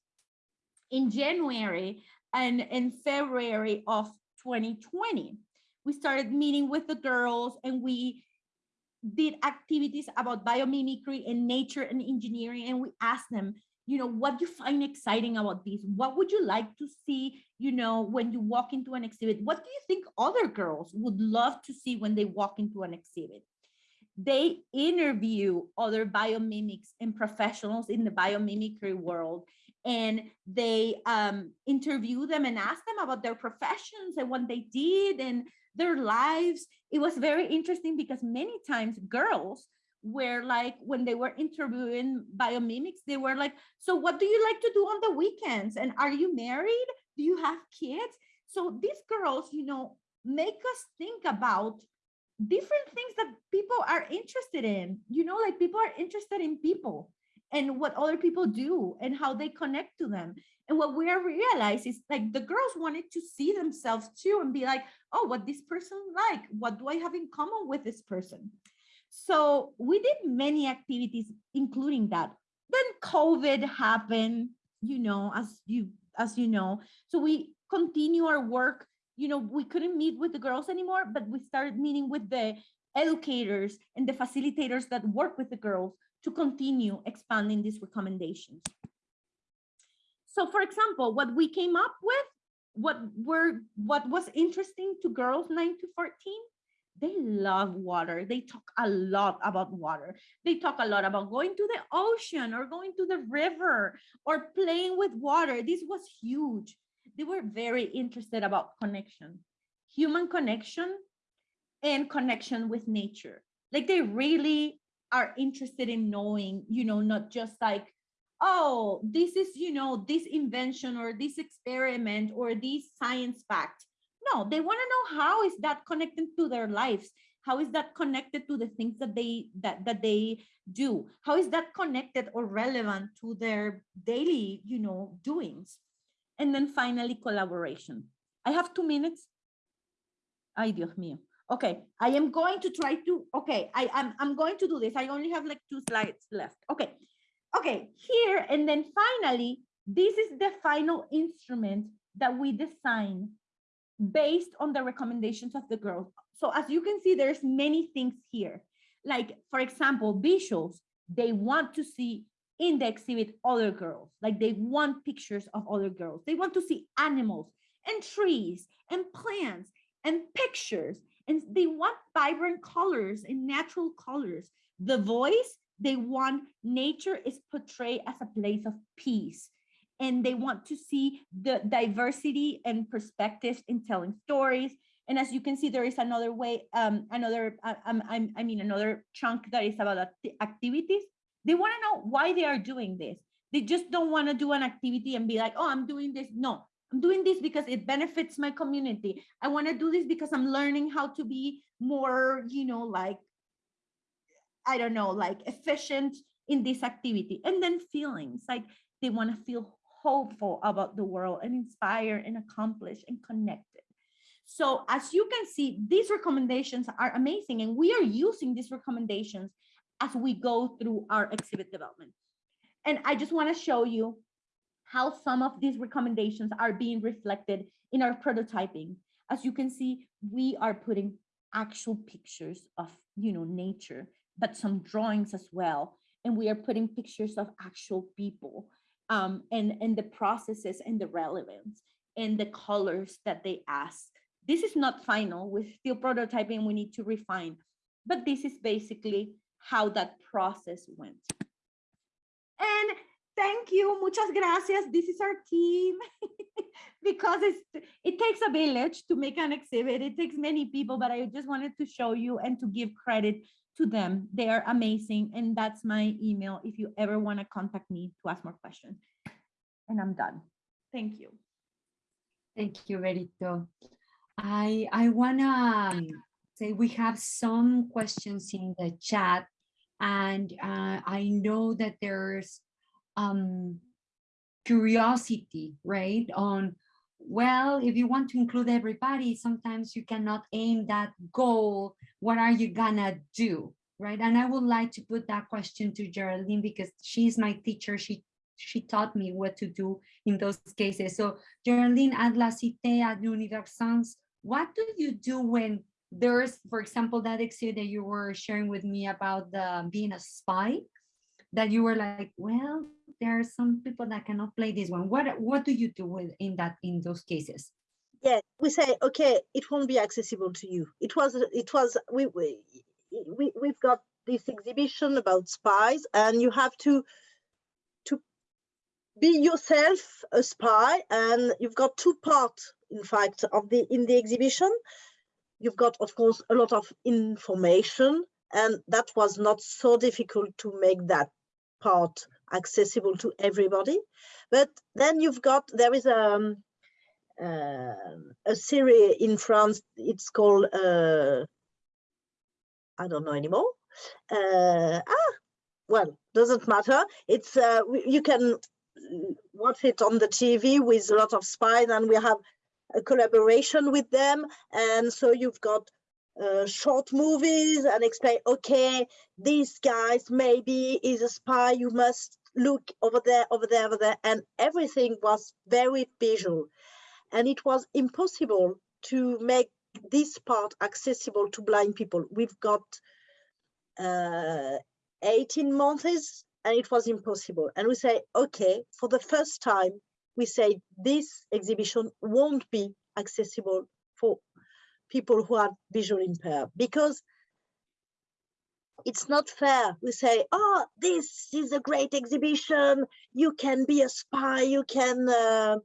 C: in January and in February of 2020. We started meeting with the girls and we did activities about biomimicry and nature and engineering. And we asked them, you know, what do you find exciting about this? What would you like to see, you know, when you walk into an exhibit? What do you think other girls would love to see when they walk into an exhibit? They interview other biomimics and professionals in the biomimicry world and they um, interview them and ask them about their professions and what they did and their lives. It was very interesting because many times girls were like, when they were interviewing biomimics, they were like, so what do you like to do on the weekends? And are you married? Do you have kids? So these girls, you know, make us think about different things that people are interested in. You know, like people are interested in people and what other people do and how they connect to them. And what we realize is like the girls wanted to see themselves too and be like, oh, what this person like? What do I have in common with this person? So we did many activities, including that. Then COVID happened, you know, as you as you know. So we continue our work. You know, we couldn't meet with the girls anymore, but we started meeting with the educators and the facilitators that work with the girls to continue expanding these recommendations. So for example, what we came up with, what were what was interesting to girls 9 to 14, they love water. They talk a lot about water. They talk a lot about going to the ocean or going to the river or playing with water. This was huge. They were very interested about connection, human connection and connection with nature. Like they really are interested in knowing, you know, not just like, oh, this is, you know, this invention or this experiment or this science fact. No, they want to know how is that connected to their lives? How is that connected to the things that they that that they do? How is that connected or relevant to their daily, you know, doings? And then finally, collaboration. I have two minutes. Ay, Dios mío. Okay, I am going to try to, okay, I, I'm, I'm going to do this. I only have like two slides left. Okay, okay, here, and then finally, this is the final instrument that we design based on the recommendations of the girls. So as you can see, there's many things here. Like, for example, visuals, they want to see in the exhibit other girls, like they want pictures of other girls. They want to see animals and trees and plants and pictures and they want vibrant colors and natural colors. The voice, they want nature is portrayed as a place of peace. And they want to see the diversity and perspectives in telling stories. And as you can see, there is another way, um, another, uh, um, I, I mean, another chunk that is about activities. They want to know why they are doing this. They just don't want to do an activity and be like, oh, I'm doing this. No, I'm doing this because it benefits my community. I want to do this because I'm learning how to be more, you know, like I don't know, like efficient in this activity. And then feelings like they want to feel hopeful about the world and inspire and accomplish and connected. So as you can see, these recommendations are amazing and we are using these recommendations as we go through our exhibit development. And I just want to show you how some of these recommendations are being reflected in our prototyping. As you can see, we are putting actual pictures of, you know, nature, but some drawings as well. And we are putting pictures of actual people um, and, and the processes and the relevance and the colors that they ask. This is not final, we're still prototyping, we need to refine, but this is basically how that process went. Thank you, muchas gracias. This is our team because it takes a village to make an exhibit. It takes many people, but I just wanted to show you and to give credit to them. They are amazing. And that's my email if you ever want to contact me to ask more questions. And I'm done. Thank you.
A: Thank you, Verito. I, I wanna um, say we have some questions in the chat and uh, I know that there's um, curiosity, right? On, well, if you want to include everybody, sometimes you cannot aim that goal. What are you gonna do, right? And I would like to put that question to Geraldine because she's my teacher. She she taught me what to do in those cases. So Geraldine, at La Cité, at Universcience, what do you do when there's, for example, that exhibit that you were sharing with me about the being a spy, that you were like, well, there are some people that cannot play this one. What what do you do with in that in those cases?
B: Yeah, we say, okay, it won't be accessible to you. It was, it was, we, we, we we've got this exhibition about spies and you have to, to be yourself a spy and you've got two parts, in fact, of the, in the exhibition you've got, of course, a lot of information, and that was not so difficult to make that part accessible to everybody. But then you've got, there is a, um, uh, a series in France, it's called, uh, I don't know anymore. Uh, ah, well, doesn't matter. It's, uh, you can watch it on the TV with a lot of spies and we have a collaboration with them. And so you've got uh, short movies and explain, okay, these guys maybe is a spy, you must look over there, over there, over there. And everything was very visual. And it was impossible to make this part accessible to blind people. We've got uh, 18 months and it was impossible. And we say, okay, for the first time, we say this exhibition won't be accessible for people who are visually impaired because it's not fair. We say, oh, this is a great exhibition. You can be a spy. You can, uh,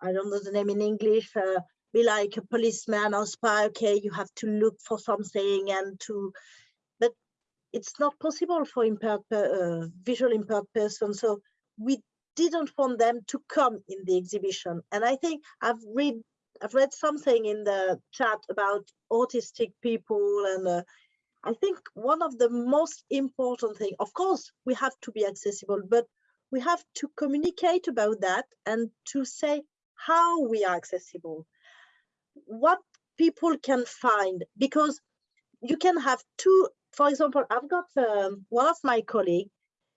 B: I don't know the name in English, uh, be like a policeman or spy. Okay, you have to look for something and to, but it's not possible for impaired, uh, visual impaired person. So we didn't want them to come in the exhibition. And I think I've read I've read something in the chat about autistic people and uh, I think one of the most important thing, of course, we have to be accessible, but we have to communicate about that and to say how we are accessible, what people can find, because you can have two, for example, I've got um, one of my colleagues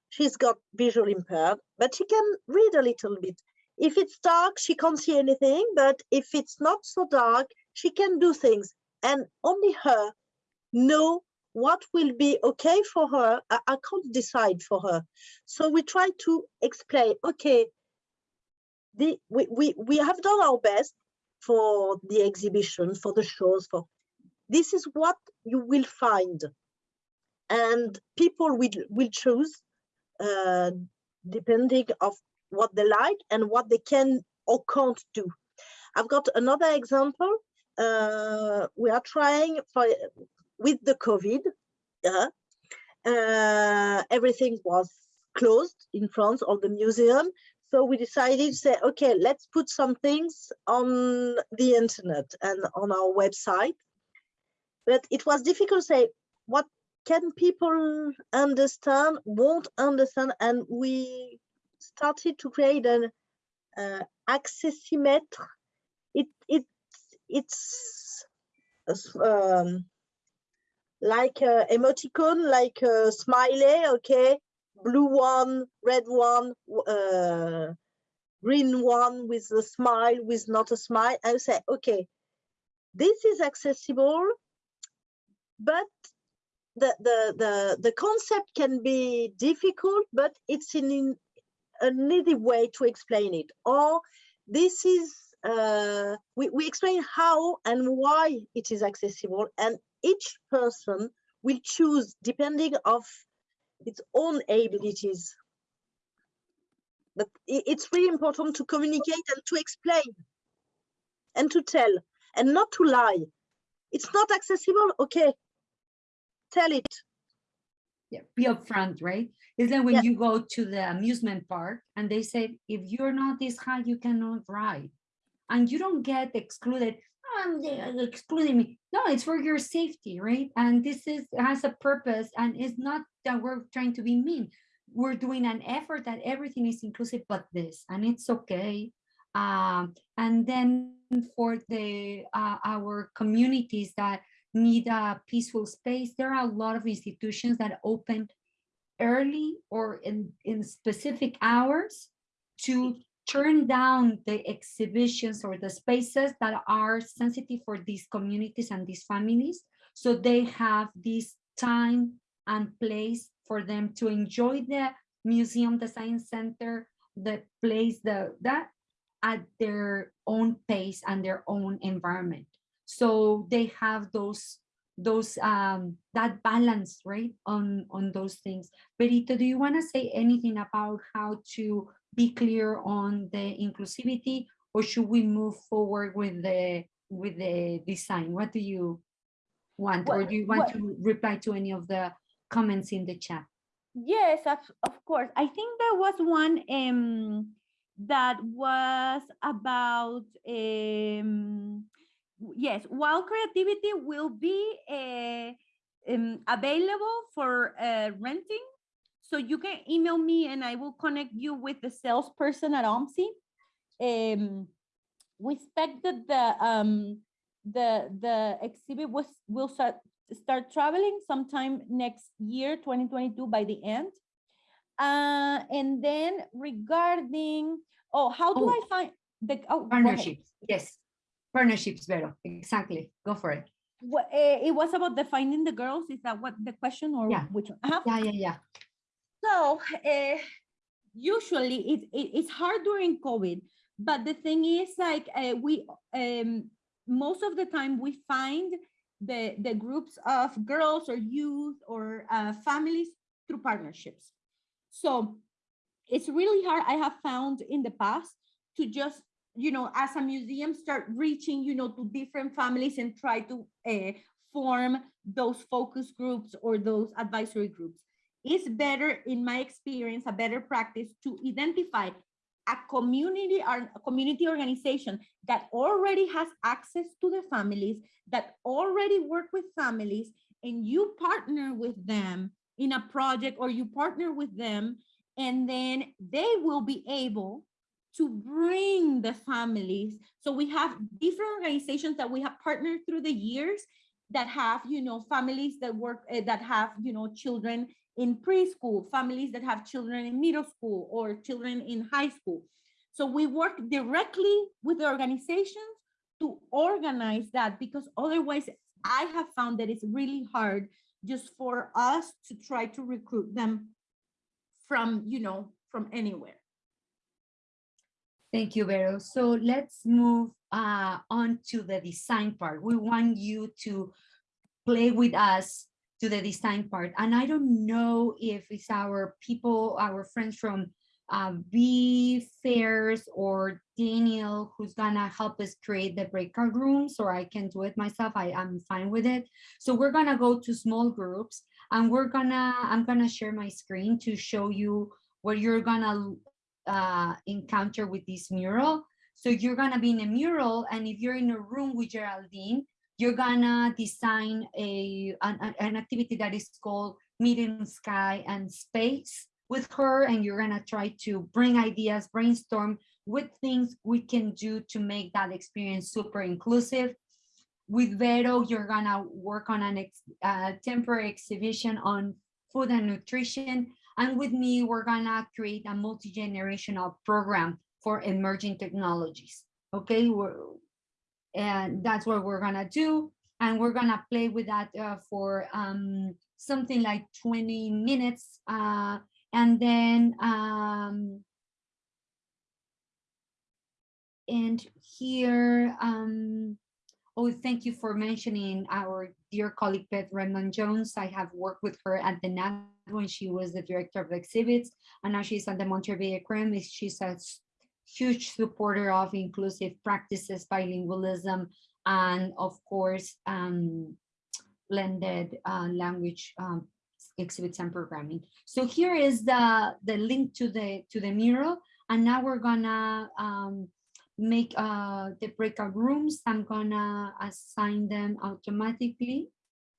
B: she's got visual impaired, but she can read a little bit. If it's dark, she can't see anything, but if it's not so dark, she can do things. And only her know what will be okay for her. I, I can't decide for her. So we try to explain, okay, the, we, we, we have done our best for the exhibition, for the shows, for this is what you will find. And people will, will choose uh, depending of what they like and what they can or can't do. I've got another example. Uh, we are trying for with the COVID. Yeah, uh, everything was closed in France, all the museum. So we decided to say, okay, let's put some things on the internet and on our website. But it was difficult to say what can people understand, won't understand, and we started to create an uh, accessimetre. It it it's um, like a emoticon, like a smiley, okay, blue one, red one, uh, green one with a smile, with not a smile. I say, okay, this is accessible, but the the the the concept can be difficult, but it's in, in an easy way to explain it. Or this is uh, we we explain how and why it is accessible, and each person will choose depending of its own abilities. But it's really important to communicate and to explain and to tell and not to lie. It's not accessible, okay. Tell it.
A: Yeah, be upfront, right? It's like when
B: Yeah.
A: you go to the amusement park and they say, if you're not this high, you cannot ride. And you don't get excluded. "Oh, they are excluding me. No, it's for your safety, right? And this is has a purpose and it's not that we're trying to be mean. We're doing an effort that everything is inclusive but this, and it's okay. Um, and then for the uh, our communities that need a peaceful space. There are a lot of institutions that open early or in, in specific hours to turn down the exhibitions or the spaces that are sensitive for these communities and these families. So they have this time and place for them to enjoy the museum, the science center, the place, the that at their own pace and their own environment so they have those those um that balance right on on those things. Verito, do you want to say anything about how to be clear on the inclusivity or should we move forward with the with the design? What do you want or do you want
C: what-
A: to reply to any of the comments in the chat?
C: Yes, of, of course. I think there was one um that was about um yes, while creativity will be uh, um, available for uh, renting. So you can email me and I will connect you with the salesperson at OMSI. Um, we expect that the um the the exhibit was will start start traveling sometime next year 2022 by the end uh and then regarding oh how do
A: Oh.
C: i find the oh,
A: partnerships yes partnerships Vero. exactly go for it
C: What, eh, it was about defining the girls is that what the question or
A: Yeah.
C: which one Uh-huh.
A: yeah yeah yeah
C: So uh, usually it, it, it's hard during COVID, but the thing is like uh, we um, most of the time we find the the groups of girls or youth or uh, families through partnerships. So it's really hard. I have found in the past to just you know as a museum start reaching you know to different families and try to uh, form those focus groups or those advisory groups. It's better in my experience a better practice to identify a community or a community organization that already has access to the families that already work with families and you partner with them in a project or you partner with them and then they will be able to bring the families so we have different organizations that we have partnered through the years that have you know families that work uh, that have you know children in preschool, families that have children in middle school or children in high school. So we work directly with the organizations to organize that because otherwise I have found that it's really hard just for us to try to recruit them from, you know, from anywhere.
A: Thank you, Vero. So let's move uh, on to the design part. We want you to play with us to the design part. And I don't know if it's our people, our friends from uh, B Fairs or Daniel who's gonna help us create the breakout rooms or I can do it myself. I I'm fine with it. So we're gonna go to small groups and we're gonna, I'm gonna share my screen to show you what you're gonna uh, encounter with this mural. So you're gonna be in a mural and if you're in a room with Geraldine, you're gonna design a an, an activity that is called Meeting Sky and Space with her, and you're gonna try to bring ideas, brainstorm with things we can do to make that experience super inclusive. With Vero, you're gonna work on an ex, uh, temporary exhibition on food and nutrition. And with me, we're gonna create a multi-generational program for emerging technologies. Okay, we're, and that's what we're gonna do. And we're gonna play with that uh, for um, something like 20 minutes. Uh, and then, um, and here, um, oh, thank you for mentioning our dear colleague Beth Redmond Jones. I have worked with her at the NAT when she was the director of exhibits, and now she's at the Monterey Aquarium. She's a huge supporter of inclusive practices, bilingualism, and of course, um, blended uh, language um, exhibits and programming. So here is the, the link to the, to the mural. And now we're gonna um, make uh, the breakout rooms. I'm gonna assign them automatically.